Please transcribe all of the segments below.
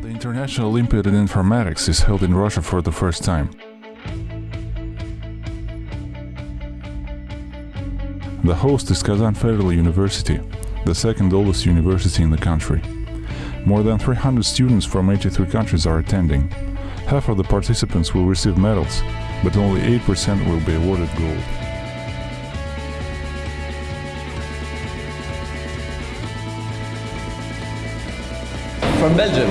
National Olympiad in Informatics is held in Russia for the first time. The host is Kazan Federal University, the second oldest university in the country. More than 300 students from 83 countries are attending. Half of the participants will receive medals, but only 8% will be awarded gold. From Belgium.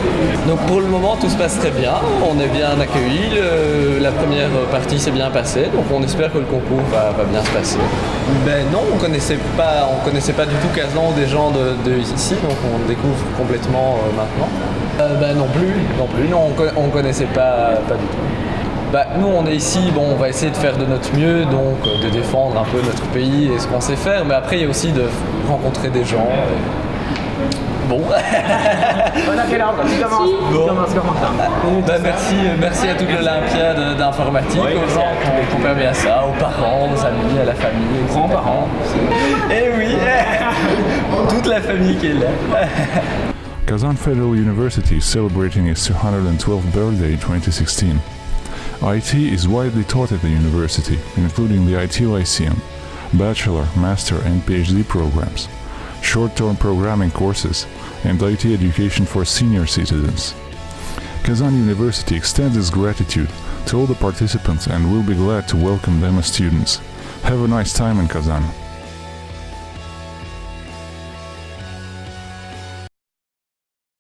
Donc pour le moment tout se passe très bien, on est bien accueillis, le- la première partie s'est bien passée, donc on espère que le concours va, va bien se passer. Ben non, on connaissait pas, on connaissait pas du tout Kazan ou des gens de, de ici, donc on découvre complètement euh, maintenant. Euh, ben non plus, non plus, non on, co- on connaissait pas, pas du tout. Bah, nous on est ici, bon on va essayer de faire de notre mieux, donc euh, de défendre un peu notre pays et ce qu'on sait faire, mais après il y a aussi de rencontrer des gens. et- Bon. On a quel ordre Tu commences. Ça Bah, merci, merci à toute l'Olympiade d'informatique, aux gens qui ont permis à ça, aux parents, aux amis, à la famille, aux grands-parents. Eh oui, toute la famille qui est là. Kazan Federal University is celebrating its 212th birthday in 2016. IT is widely taught at the university, including the IT Lyceum, bachelor, master, and PhD programs, short-term programming courses, and IT education for senior citizens. Kazan University extends its gratitude to all the participants and will be glad to welcome them as students. Have a nice time in Kazan.